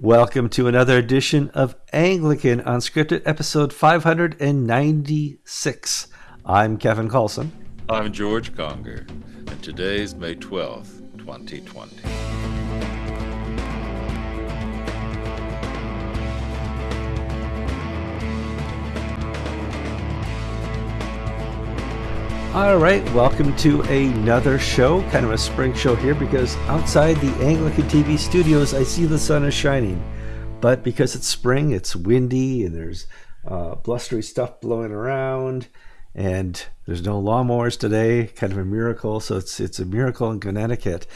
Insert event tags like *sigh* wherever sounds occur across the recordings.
Welcome to another edition of Anglican Unscripted, episode 596. I'm Kevin Carlson. I'm George Conger, and today's May 12th, 2020. All right, welcome to another show, kind of a spring show here, because outside the Anglican TV studios, I see the sun is shining. But because it's spring, it's windy and there's uh, blustery stuff blowing around, and there's no lawnmowers today. Kind of a miracle. So it's it's a miracle in Connecticut.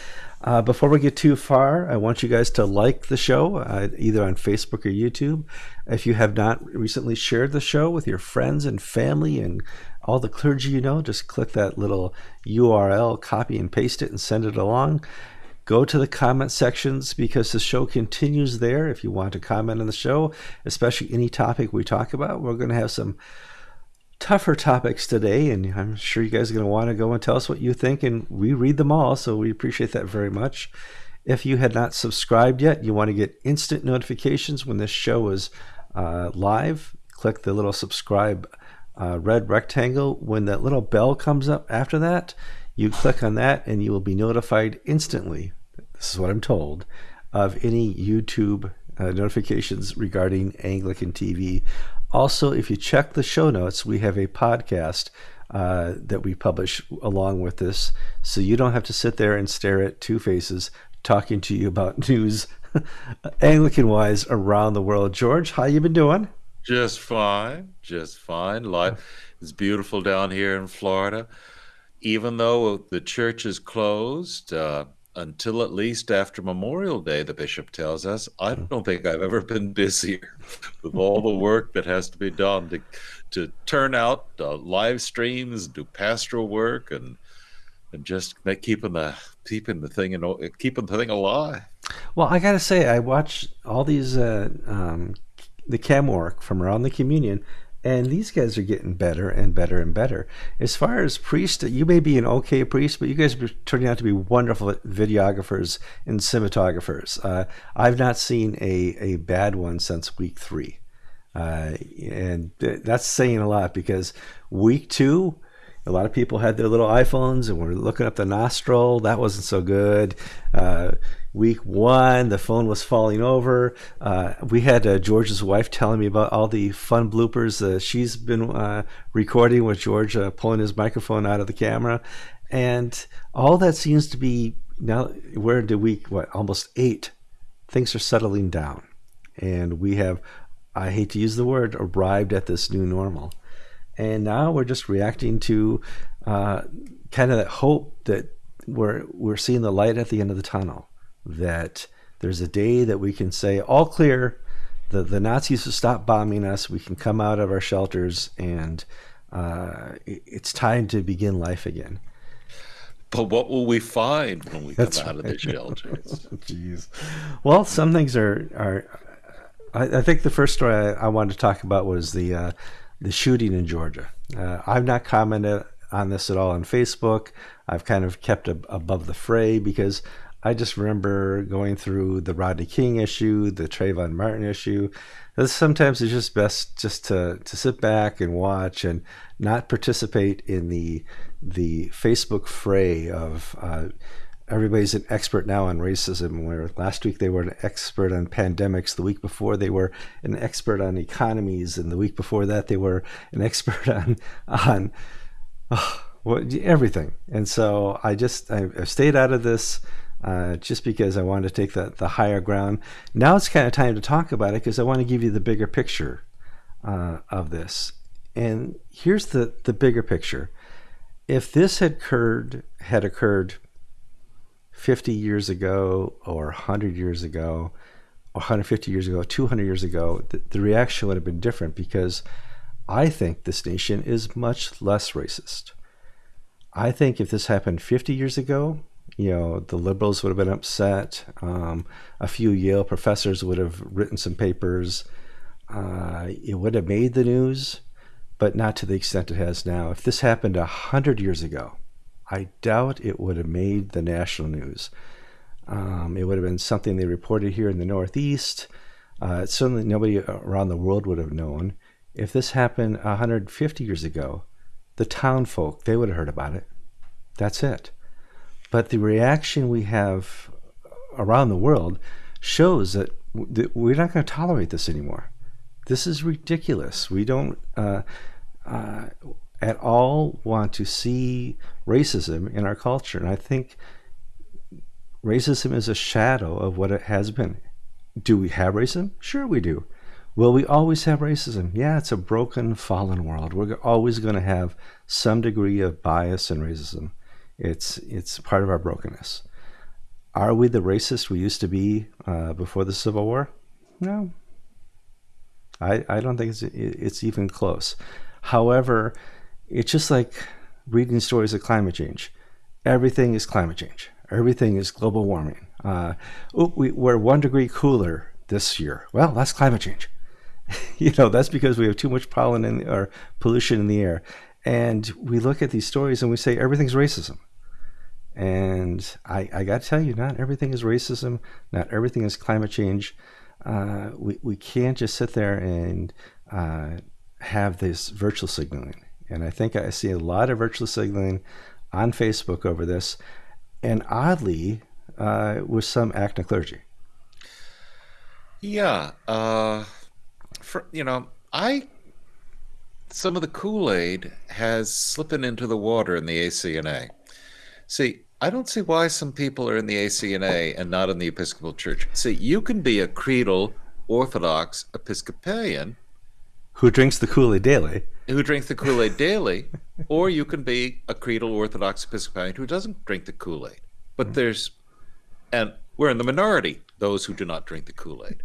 Uh, before we get too far, I want you guys to like the show uh, either on Facebook or YouTube. If you have not recently shared the show with your friends and family and all the clergy you know, just click that little URL, copy and paste it, and send it along. Go to the comment sections because the show continues there. If you want to comment on the show, especially any topic we talk about, we're going to have some tougher topics today, and I'm sure you guys are going to want to go and tell us what you think, and we read them all, so we appreciate that very much. If you had not subscribed yet, you want to get instant notifications when this show is uh, live, click the little subscribe uh, red rectangle. When that little bell comes up after that, you click on that and you will be notified instantly. This is what I'm told of any YouTube uh, notifications regarding Anglican TV. Also, if you check the show notes, we have a podcast uh, that we publish along with this, so you don't have to sit there and stare at two faces talking to you about *laughs* news *laughs* Anglican wise around the world. George, how you been doing? Just fine, just fine. Life is beautiful down here in Florida. Even though the church is closed uh, until at least after Memorial Day, the bishop tells us, I don't think I've ever been busier *laughs* with all the work that has to be done to to turn out uh, live streams, do pastoral work, and and just keeping the keeping the thing and keeping the thing alive. Well, I gotta say, I watch all these uh, um, the chem work from around the communion, and these guys are getting better and better and better. As far as priest, you may be an okay priest, but you guys are turning out to be wonderful videographers and cinematographers. Uh, I've not seen a, a bad one since week three. Uh, and that's saying a lot because week two, a lot of people had their little iPhones and were looking up the nostril. That wasn't so good. Uh, week one, the phone was falling over. Uh, we had uh, George's wife telling me about all the fun bloopers uh, she's been uh, recording with George uh, pulling his microphone out of the camera. And all that seems to be now, we're into week, what, almost eight. Things are settling down. And we have, I hate to use the word, arrived at this new normal and now we're just reacting to uh, kind of that hope that we're we're seeing the light at the end of the tunnel. That there's a day that we can say all clear. The the Nazis will stop bombing us. We can come out of our shelters, and uh, it's time to begin life again. But what will we find when we come out right. of the shelters? *laughs* Jeez. Well, some things are are. I, I think the first story I, I, wanted to talk about was the uh, the shooting in Georgia. Uh, I've not commented on this at all on Facebook. I've kind of kept a, above the fray because I just remember going through the Rodney King issue, the Trayvon Martin issue. Sometimes it's just best just to, to sit back and watch and not participate in the the Facebook fray of uh, everybody's an expert now on racism. Where last week they were an expert on pandemics the week before they were an expert on economies and the week before that they were an expert *laughs* on on oh, what, everything. And so i just I, have stayed out of this uh, just because i wanted to take the, the higher ground. Now it's kind of time to talk about it because i want to give you the bigger picture uh, of this. And here's the the bigger picture. If this had occurred had occurred 50 years ago or 100 years ago 150 years ago 200 years ago the, the reaction would have been different because i think this nation is much less racist. I think if this happened 50 years ago you know the liberals would have been upset um, a few yale professors would have written some papers uh, it would have made the news but not to the extent it has now if this happened 100 years ago I doubt it would have made the national news. Um, it would have been something they reported here in the Northeast. Uh, certainly, nobody around the world would have known. If this happened 150 years ago, the town folk they would have heard about it. That's it. But the reaction we have around the world shows that we're not going to tolerate this anymore. This is ridiculous. We don't uh, uh, at all want to see racism in our culture. And I think racism is a shadow of what it has been. Do we have racism? Sure, we do. Will we always have racism? Yeah, it's a broken, fallen world. We're always going to have some degree of bias and racism. It's it's part of our brokenness. Are we the racist we used to be uh, before the Civil War? No. I, I don't think it's, it's even close. However, it's just like reading stories of climate change. Everything is climate change. Everything is global warming. Uh, oh, we, we're one degree cooler this year. Well, that's climate change. *laughs* you know, that's because we have too much pollen in, or pollution in the air. And we look at these stories and we say everything's racism. And I, I got to tell you, not everything is racism. Not everything is climate change. Uh, we, we can't just sit there and uh, have this virtual signaling. And I think I see a lot of virtual signaling on Facebook over this, and oddly, uh, with some acting clergy. Yeah, uh, for you know, I some of the Kool Aid has slipping into the water in the ACNA. See, I don't see why some people are in the ACNA and not in the Episcopal Church. See, you can be a creedal Orthodox Episcopalian who drinks the Kool Aid daily. Who drinks the Kool Aid daily, *laughs* or you can be a creedal Orthodox Episcopalian who doesn't drink the Kool Aid. But mm-hmm. there's, and we're in the minority, those who do not drink the Kool Aid.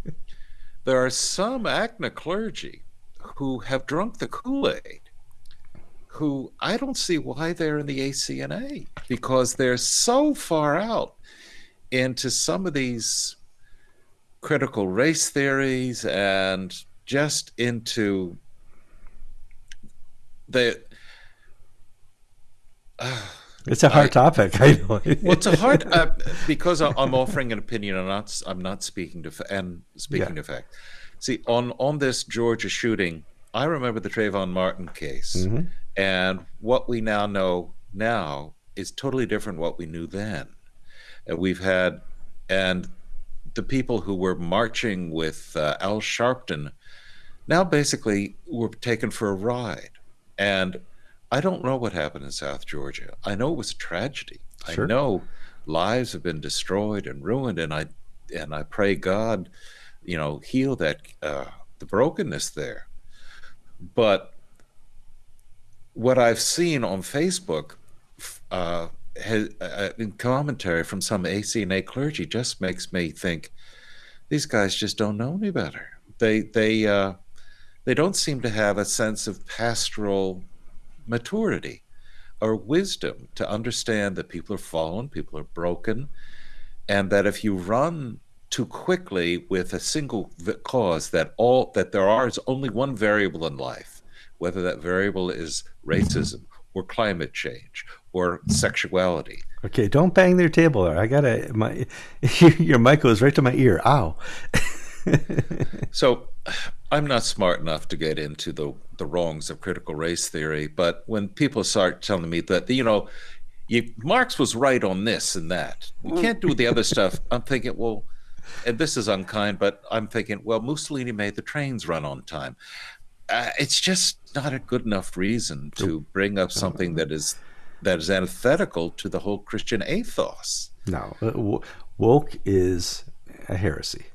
there are some ACNA clergy who have drunk the Kool Aid who I don't see why they're in the ACNA because they're so far out into some of these critical race theories and just into the. Uh, it's a hard I, topic. I know. well, it's a hard *laughs* uh, because I'm offering an opinion. I'm not. I'm not speaking to and speaking yeah. to fact. See, on on this Georgia shooting, I remember the Trayvon Martin case, mm-hmm. And what we now know now is totally different what we knew then. And we've had, and the people who were marching with uh, Al Sharpton now basically were taken for a ride. And I don't know what happened in South Georgia. I know it was a tragedy. Sure. I know lives have been destroyed and ruined, and I and I pray God, you know, heal that uh, the brokenness there. But what I've seen on Facebook uh, has, uh, in commentary from some ACNA clergy just makes me think these guys just don't know any better. They they uh, they don't seem to have a sense of pastoral maturity or wisdom to understand that people are fallen, people are broken, and that if you run too quickly with a single cause that all that there are is only one variable in life whether that variable is racism or climate change or sexuality. Okay, don't bang their table there. I gotta my *laughs* your mic goes right to my ear. Ow. *laughs* so I'm not smart enough to get into the the wrongs of critical race theory, but when people start telling me that you know, you, Marx was right on this and that, we can't do the other stuff. I'm thinking, well, and this is unkind, but I'm thinking, well, Mussolini made the trains run on time uh, it's just not a good enough reason to bring up something that is that is antithetical to the whole Christian ethos. No, uh, woke is a heresy,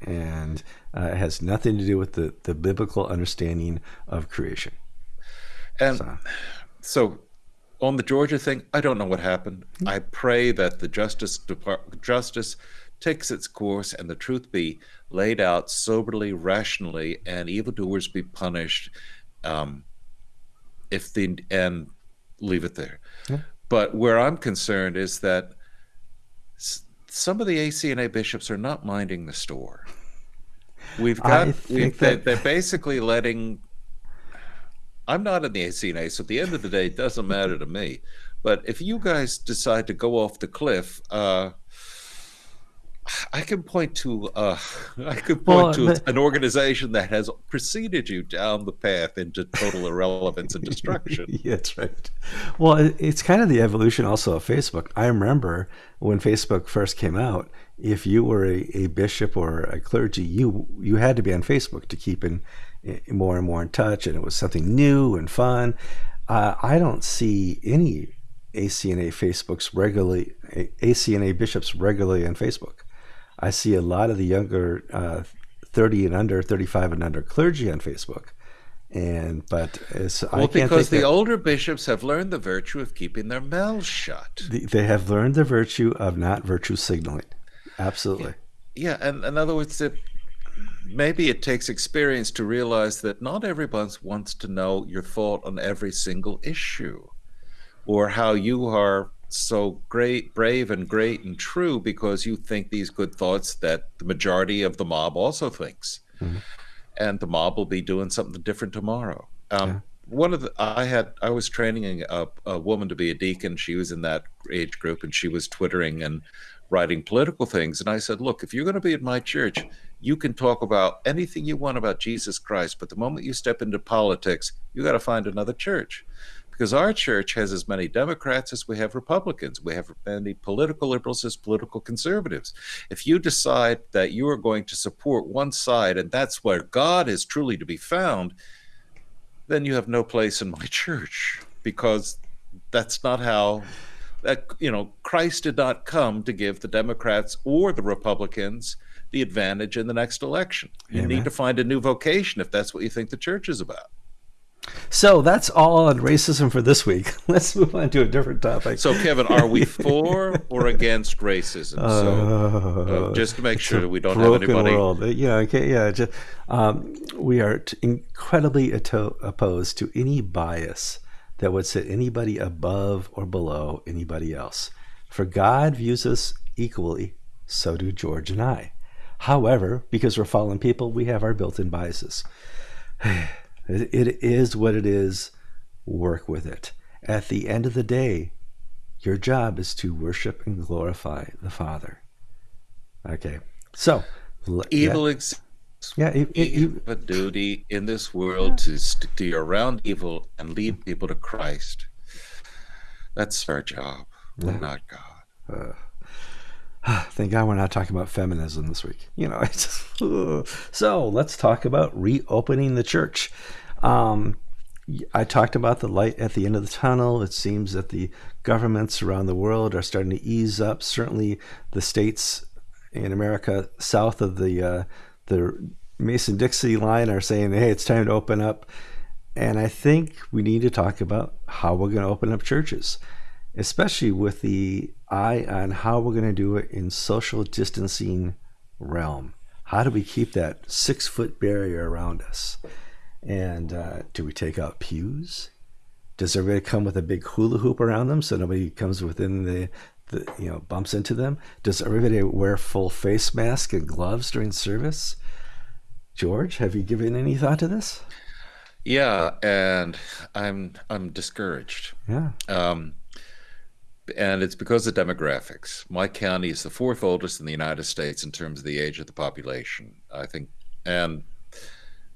and uh, it has nothing to do with the the biblical understanding of creation. And so. so on the Georgia thing, I don't know what happened. Mm-hmm. I pray that the Justice Department, Justice takes its course and the truth be laid out soberly, rationally, and evildoers be punished. Um, if the and leave it there. Yeah. But where I'm concerned is that some of the ACNA bishops are not minding the store. We've got we've, that... they're basically letting. I'm not in the ACNA, so at the end of the day, it doesn't matter to me. But if you guys decide to go off the cliff, uh, I can point to uh, *laughs* I could point well, to the, an organization that has preceded you down the path into total irrelevance and destruction. yeah, *laughs* that's right. Well, it's kind of the evolution also of Facebook. I remember when Facebook first came out, if you were a, a bishop or a clergy, you you had to be on Facebook to keep in, in more and more in touch, and it was something new and fun. Uh, I don't see any ACNA Facebooks regularly, ACNA bishops regularly on Facebook. I see a lot of the younger uh, 30 and under, 35 and under clergy on Facebook. And but it's, well, because the that, older bishops have learned the virtue of keeping their mouths shut. The, they have learned the virtue of not virtue signaling. Absolutely. Yeah, yeah and in other words, it, maybe it takes experience to realize that not everyone wants to know your thought on every single issue, or how you are so great, brave, and great and true because you think these good thoughts that the majority of the mob also thinks, mm-hmm. and the mob will be doing something different tomorrow. Um, yeah. One of the I had I was training a, a woman to be a deacon. She was in that age group, and she was twittering and writing political things. And I said, look, if you're going to be at my church, you can talk about anything you want about Jesus Christ, but the moment you step into politics, you got to find another church because our church has as many Democrats as we have Republicans. We have as many political liberals as political conservatives. If you decide that you are going to support one side and that's where God is truly to be found, then you have no place in my *laughs* church because that's not how that you know Christ did not come to give the Democrats or the Republicans the advantage in the next election. You Amen. need to find a new vocation if that's what you think the church is about. So that's all on racism for this week. *laughs* Let's move on to a different topic. So, Kevin, are we *laughs* for or against racism? So, uh, just to make sure that we don't have anybody. World. Yeah, okay, yeah. Just, um, we are incredibly opposed to any bias that would set anybody above or below anybody else. For God views us equally, so do George and I. However, because we're fallen people, we have our built in biases. *sighs* *sighs* It is what it is. Work with it. At the end of the day, your job is to worship and glorify the Father. Okay. So, evil yeah. exists. Yeah, it, you have a duty in this world to steer around evil and lead people to Christ. That's our job, yeah. not God. Uh, *sighs* thank God we're not talking about feminism this week. You know, *laughs* so let's talk about reopening the church. Um, I talked about the light at the end of the tunnel. It seems that the governments around the world are starting to ease up. Certainly, the states in America south of the uh, the Mason Dixie line are saying, "Hey, it's time to open up." And I think we need to talk about how we're going to open up churches, especially with the eye on how we're going to do it in social distancing realm. How do we keep that six foot barrier around us? And uh, do we take out pews? Does everybody come with a big hula hoop around them so nobody comes within the, the you know, bumps into them? Does everybody wear full face mask and gloves during service? George, have you given any thought to this? Yeah, and I'm I'm discouraged. Yeah. Um, and it's because of demographics. My county is the fourth oldest in the United States in terms of the age of the population. I think, and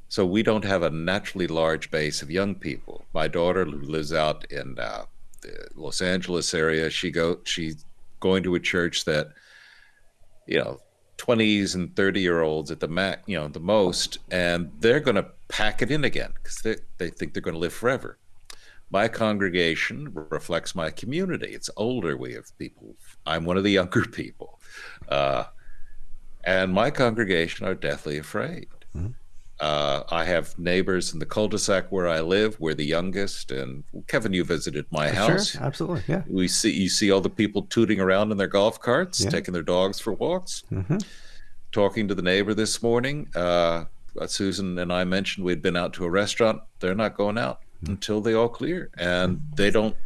so we don't have a naturally large base of young people. My daughter who lives out in uh, the Los Angeles area. She go she's going to a church that you know 20s and 30 year olds at the max, you know, the most, and they're going to pack it in again because they, they think they're going to live forever. My congregation reflects my community. It's older. We have people. I'm one of the younger *laughs* people. Uh, and my congregation are deathly afraid. Mm-hmm. Uh, I have neighbors in the cul-de-sac where I live. We're the youngest, and Kevin, you visited my house. Sure, absolutely, yeah. We see you see all the people tooting around in their golf carts, yeah. taking their dogs for walks. Mm-hmm. Talking to the neighbor this morning, uh, Susan and I mentioned we'd been out to a restaurant. They're not going out. Until they all clear, and they don't.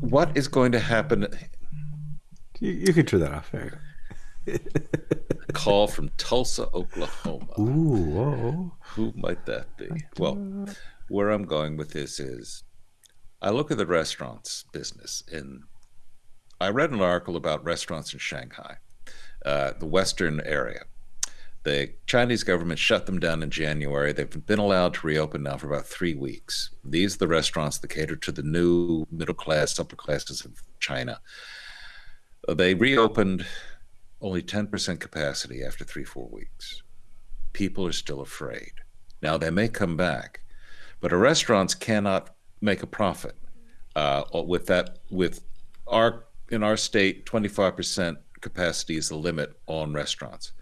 What is going to happen? You, you can turn that off. There *laughs* call from Tulsa, Oklahoma. Ooh, whoa. Who might that be? Well, where I'm going with this is I look at the restaurants business and I read an article about restaurants in Shanghai, uh, the Western area. The Chinese government shut them down in January. They've been allowed to reopen now for about three weeks. These are the restaurants that cater to the new middle class, upper classes of China. They reopened only 10% capacity after three, four weeks. People are still afraid. Now, they may come back, but our restaurants cannot make a profit uh, with that, with our, in our state, 25% capacity is the limit on restaurants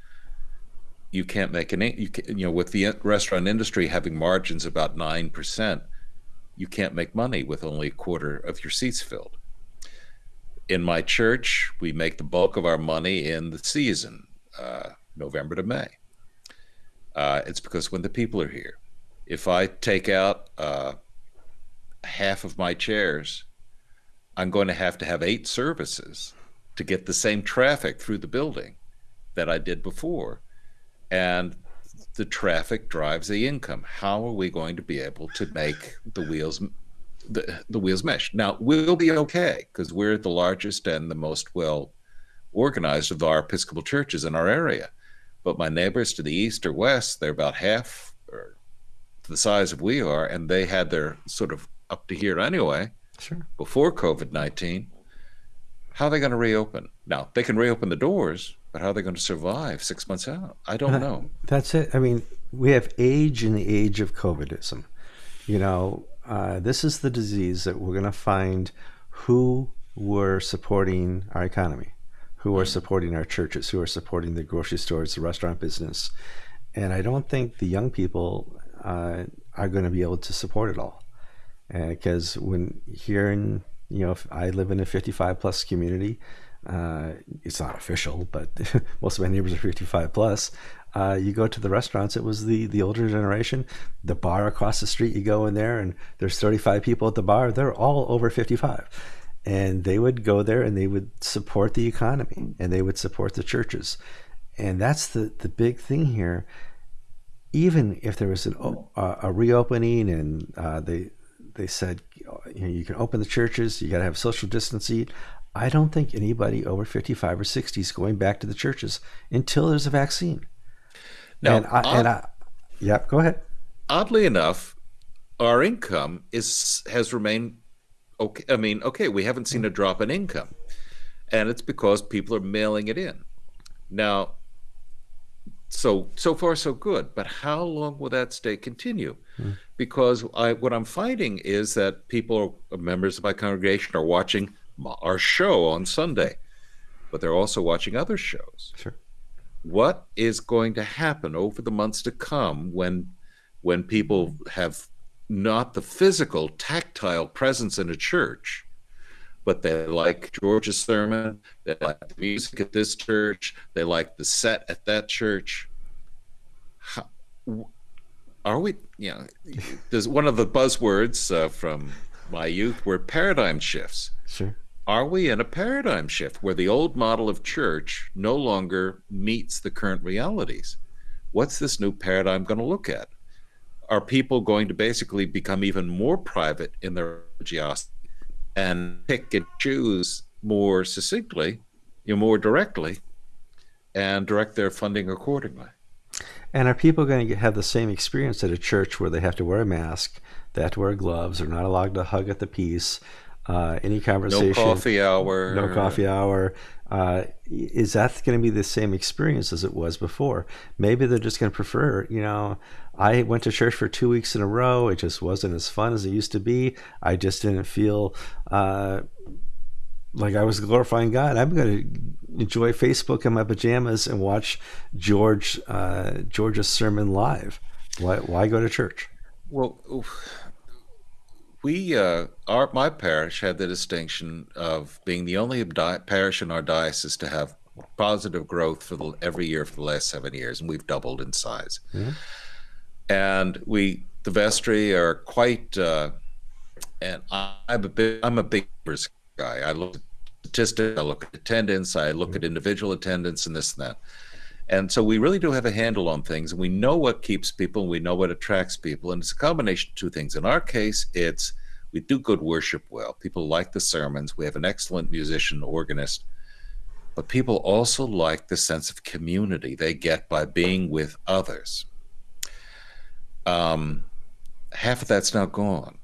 you can't make an you can, you know with the restaurant industry having margins about 9% you can't make money with only a quarter of your seats filled. In my church we make the bulk of our money in the season uh, november to may. Uh, it's because when the people are here. If i take out uh, half of my chairs i'm going to have to have eight services to get the same traffic through the building that i did before and the traffic drives the income. How are we going to be able to make the wheels the, the wheels mesh? Now we'll be okay because we're the largest and the most well organized of our Episcopal churches in our area. But my neighbors to the east or west, they're about half or the size of we are, and they had their sort of up to here anyway. Sure. Before COVID nineteen, how are they going to reopen? Now they can reopen the doors, but how are they going to survive six months out? I don't know. That's it. I mean, we have age in the age of COVIDism. You know, uh, this is the disease that we're going to find who were supporting our economy, who are mm. supporting our churches, who are supporting the grocery stores, the restaurant business. And I don't think the young people uh, are going to be able to support it all. Because uh, when here in, you know, I live in a 55 plus community, uh, it's not official, but *laughs* most of my neighbors are 55 plus. Uh, you go to the restaurants, it was the, the older generation. The bar across the street, you go in there and there's 35 people at the bar. They're all over 55. And they would go there and they would support the economy and they would support the churches. And that's the, the big thing here. Even if there was an, uh, a reopening and uh, they, they said you, know, you can open the churches, you got to have social distancing. I don't think anybody over 55 or 60 is going back to the churches until there's a vaccine. Now, and I, odd, and I, yeah, go ahead. Oddly enough, our income is has remained okay. I mean, okay, we haven't seen a drop in income, and it's because people are mailing it in. Now, so so far so good, but how long will that state continue? Hmm. Because I, what I'm finding is that people, members of my congregation, are watching our show on Sunday, but they're also watching other shows. Sure. What is going to happen over the months to come when when people have not the physical tactile presence in a church, but they like George's sermon, they like the music at this church, they like the set at that church. How, are we, you know, *laughs* there's one of the buzzwords uh, from my youth were paradigm shifts. Sure are we in a paradigm shift where the old model of church no longer meets the current realities? What's this new paradigm going to look at? Are people going to basically become even more private in their religiosity and pick and choose more succinctly, you know, more directly, and direct their funding accordingly? And are people going to have the same experience at a church where they have to wear a mask, they have to wear gloves, they're not allowed to hug at the peace, uh, any conversation. No coffee hour. No coffee hour. Uh, is that going to be the same experience as it was before? Maybe they're just going to prefer, you know, I went to church for two weeks in a row. It just wasn't as fun as it used to be. I just didn't feel uh, like I was glorifying God. I'm going to enjoy Facebook in my pajamas and watch George uh, George's sermon live. Why, why go to church? Well, we uh, our my parish had the distinction of being the only di- parish in our diocese to have positive growth for the, every year for the last seven years, and we've doubled in size. Mm-hmm. And we the vestry are quite. Uh, and I'm a big I'm a big guy. I look at statistics, I look at attendance, I look mm-hmm. at individual attendance, and this and that. And so we really do have a handle on things, and we know what keeps people, and we know what attracts people, and it's a combination of two things. In our case, it's We do good worship well. People like the sermons. We have an excellent musician, organist. But people also like the sense of community they get by being with others. Um, half of that's now gone.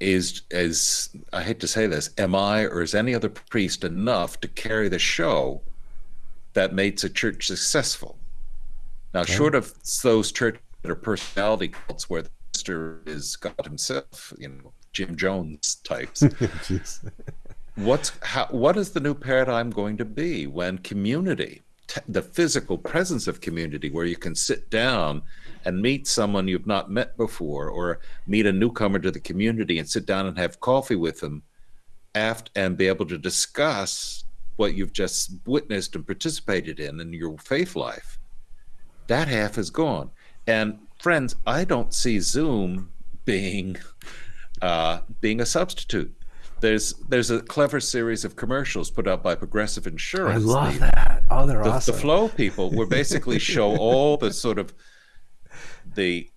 Is is I hate to say this, am I or is any other priest enough to carry the show that makes a church successful? Now, okay. short of those churches that are personality cults where the pastor is God himself, you know, Jim Jones types. *laughs* What's how, what is the new paradigm going to be when community, t- the physical presence of community, where you can sit down and meet someone you've not met before, or meet a newcomer to the community and sit down and have coffee with them, aft and be able to discuss what you've just witnessed and participated in in your faith life. That half is gone. And friends, I don't see Zoom being uh, being a substitute. There's there's a clever series of commercials put out by Progressive Insurance. I love the, that. Oh, they're the, awesome. The Flo people were basically *laughs* show all the sort of the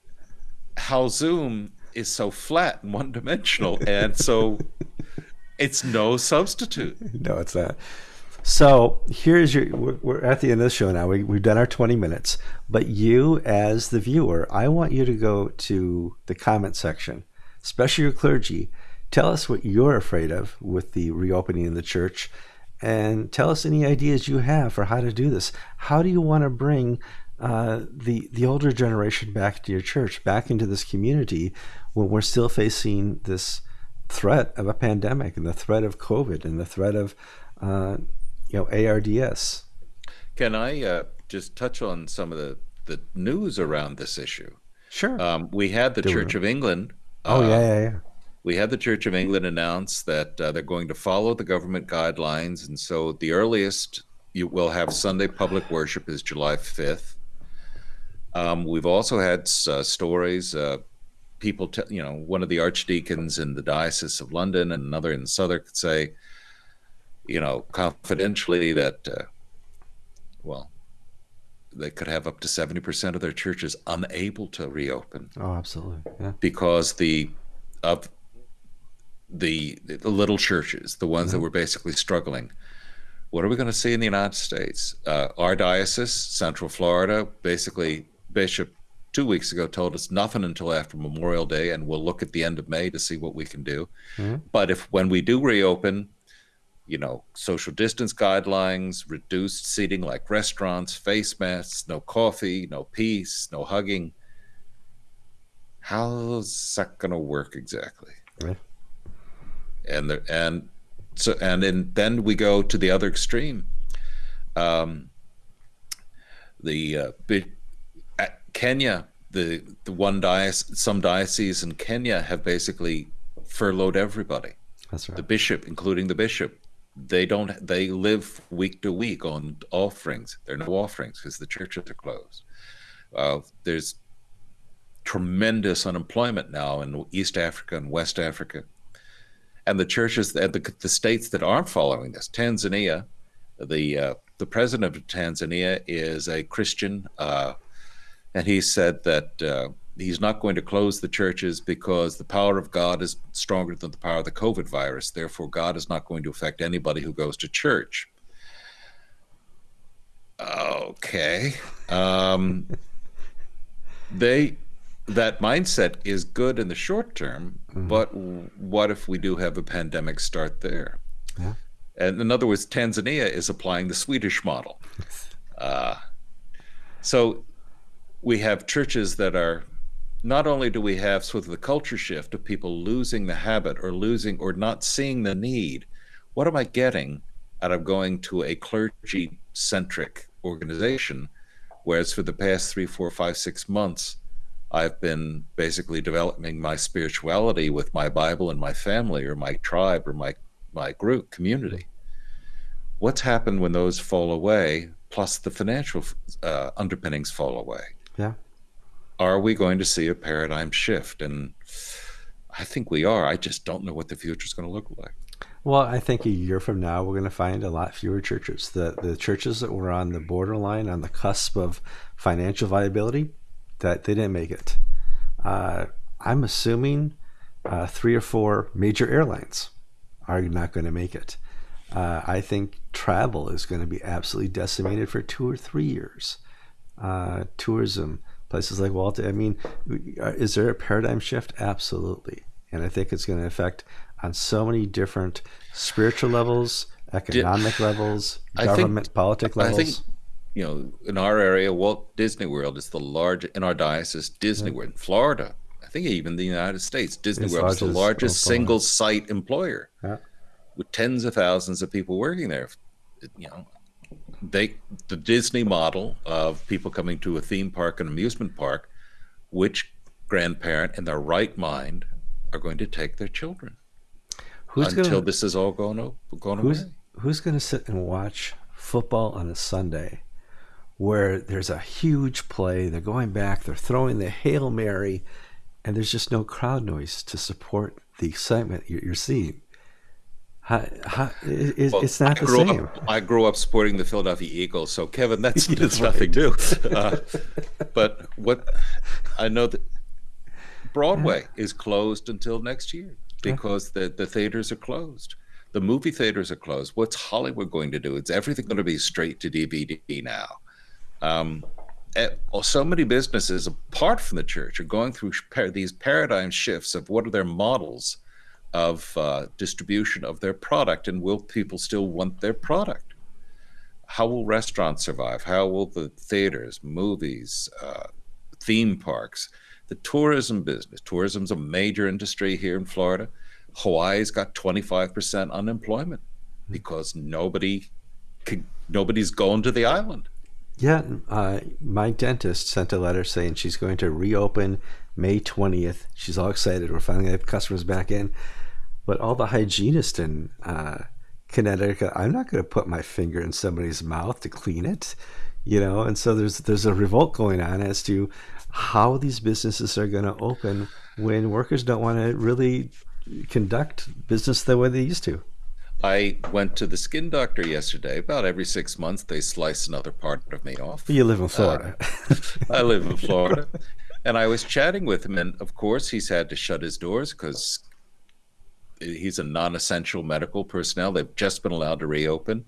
how Zoom is so flat and one dimensional, and so it's no substitute. *laughs* No, it's not. So here's your. We're at the end of the show now. We, we've done our 20 minutes, but you, as the viewer, I want you to go to the comment section, especially your clergy. Tell us what you're afraid of with the reopening of the church, and tell us any ideas you have for how to do this. How do you want to bring uh, the the older generation back to your church, back into this community, when we're still facing this threat of a pandemic and the threat of COVID and the threat of uh, you know ARDS. Can I uh, just touch on some of the the news around this issue? Sure. Um, we had the Do Church we? of England. Oh uh, yeah, yeah, yeah. We had the Church of England announce that uh, they're going to follow the government guidelines, and so the earliest you will have Sunday public worship is July fifth. Um, we've also had uh, stories. Uh, people, t- you know, one of the archdeacons in the Diocese of London and another in Southwark could say, you know, confidentially that, uh, well, they could have up to 70% of their churches unable to reopen. Oh, absolutely. Yeah. Because the, of the, the little churches, the ones mm-hmm. that were basically struggling, what are we going to see in the United States? Uh, our diocese, Central Florida, basically, Bishop two weeks ago told us nothing until after Memorial Day, and we'll look at the end of May to see what we can do. Mm-hmm. But if when we do reopen, you know, social distance guidelines, reduced seating like restaurants, face masks, no coffee, no peace, no hugging. How's that going to work exactly? Right. And the, and so and then then we go to the other extreme. Um, the uh, Kenya, the the one diocese, some dioceses in Kenya have basically furloughed everybody. That's right. The bishop, including the bishop, they don't they live week to week on offerings there are no offerings because the churches are closed uh, there's tremendous unemployment now in east africa and west africa and the churches and the, the states that aren't following this tanzania the uh, the president of tanzania is a christian uh, and he said that uh, he's not going to close the churches because the power of God is stronger than the power of the COVID virus. Therefore, God is not going to affect anybody who goes to church. Okay. Um, *laughs* they that mindset is good in the short term, mm-hmm. but what if we do have a pandemic start there? Yeah. And in other words, Tanzania is applying the Swedish model. *laughs* Uh, so we have churches that are not only do we have sort of the culture shift of people losing the habit or losing or not seeing the need, what am I getting out of going to a clergy centric organization? Whereas for the past three, four, five, six months, I've been basically developing my spirituality with my Bible and my family or my tribe or my, my group community. What's happened when those fall away, plus the financial uh, underpinnings fall away? Yeah are we going to see a paradigm shift? And I think we are. I just don't know what the future is going to look like. Well, I think a year from now, we're going to find a lot fewer churches. The the churches that were on the borderline, on the cusp of financial viability, that they didn't make it. Uh, I'm assuming uh, three or four major airlines are not going to make it. Uh, I think travel is going to be absolutely decimated for two or three years. Uh, tourism, places like Walt. I mean, is there a paradigm shift? Absolutely, and I think it's going to affect on so many different spiritual levels, economic Did, levels, government, think, politic levels. I think, you know, in our area, Walt Disney World is the large in our diocese. Disney yeah. World in Florida, I think even the United States, Disney it's World is the largest single site employer. Yeah with tens of thousands of people working there. You know, they the Disney model of people coming to a theme park and amusement park, which grandparent in their right mind are going to take their children who's until gonna, this is all going, going who's, away. Who's going to sit and watch football on a Sunday where there's a huge play, they're going back, they're throwing the Hail Mary, and there's just no crowd noise to support the excitement you're seeing? How, how, it, well, it's not I the same. Up, I grew up supporting the Philadelphia Eagles, so Kevin, that's, *laughs* that's nothing new. Uh, but what I know that Broadway yeah. is closed until next year because yeah. the, the theaters are closed. The movie theaters are closed. What's Hollywood going to do? It's everything going to be straight to DVD now. Um, eh, so many businesses, apart from the church, are going through these paradigm shifts of what are their models of uh, distribution of their product and will people still want their product? How will restaurants survive? How will the theaters movies uh, theme parks the tourism business? Tourism's a major industry here in florida. Hawaii's got 25% unemployment because nobody can, nobody's going to the island. Yeah uh, my dentist sent a letter saying she's going to reopen may 20th she's all excited we're finally going to have customers back in but all the hygienists in uh, Connecticut, I'm not going to put my finger in somebody's mouth to clean it, you know. And so there's there's a revolt going on as to how these businesses are going to open when workers don't want to really conduct business the way they used to. I went to the skin doctor yesterday. About every six months, they slice another part of me off. You live in Florida. Uh, I live in Florida. *laughs* And I was chatting with him, and of course, he's had to shut his doors because he's a non-essential medical personnel. They've just been allowed to reopen.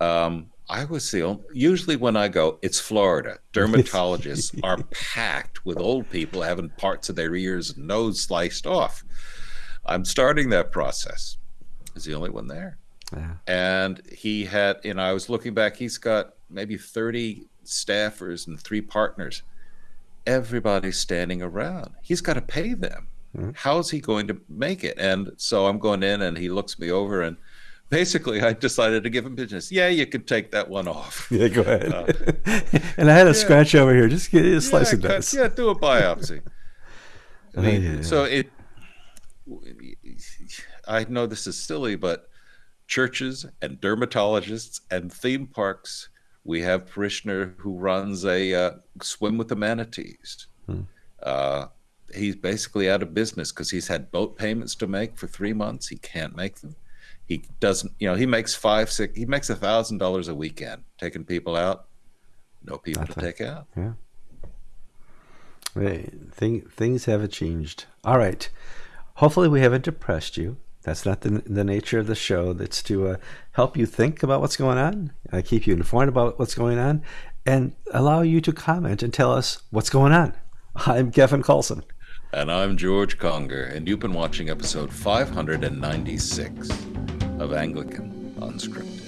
Um, I was the only, usually when I go, it's Florida. *laughs* Dermatologists are packed with old people having parts of their ears and nose sliced off. I'm starting that process. Is the only one there. Yeah. And he had, you know, I was looking back, he's got maybe 30 staffers and three partners. Everybody's standing around. He's got to pay them. Mm-hmm. How's he going to make it? And so I'm going in, and he looks me over, and basically I decided to give him business. Yeah, you can take that one off. *laughs* Yeah, go ahead. Uh, *laughs* and I had a yeah. scratch over here. Just get a slice yeah, of this. Yeah, do a biopsy. I *laughs* mean, oh, yeah. So it. I know this is silly, but churches and dermatologists and theme parks. We have parishioner who runs a uh, swim with the manatees. Hmm. Uh, he's basically out of business because he's had boat payments to make for three months. He can't make them. He doesn't, you know, he makes five, six, he makes a thousand dollars a weekend taking people out. No people That's to take out. Yeah. Hey, thing, things haven't changed. All right. Hopefully, we haven't depressed you. That's not the, the nature of the show. That's to uh, help you think about what's going on, uh, keep you informed about what's going on, and allow you to comment and tell us what's going on. I'm Kevin Carlson. And I'm George Conger, and you've been watching episode 596 of Anglican Unscripted.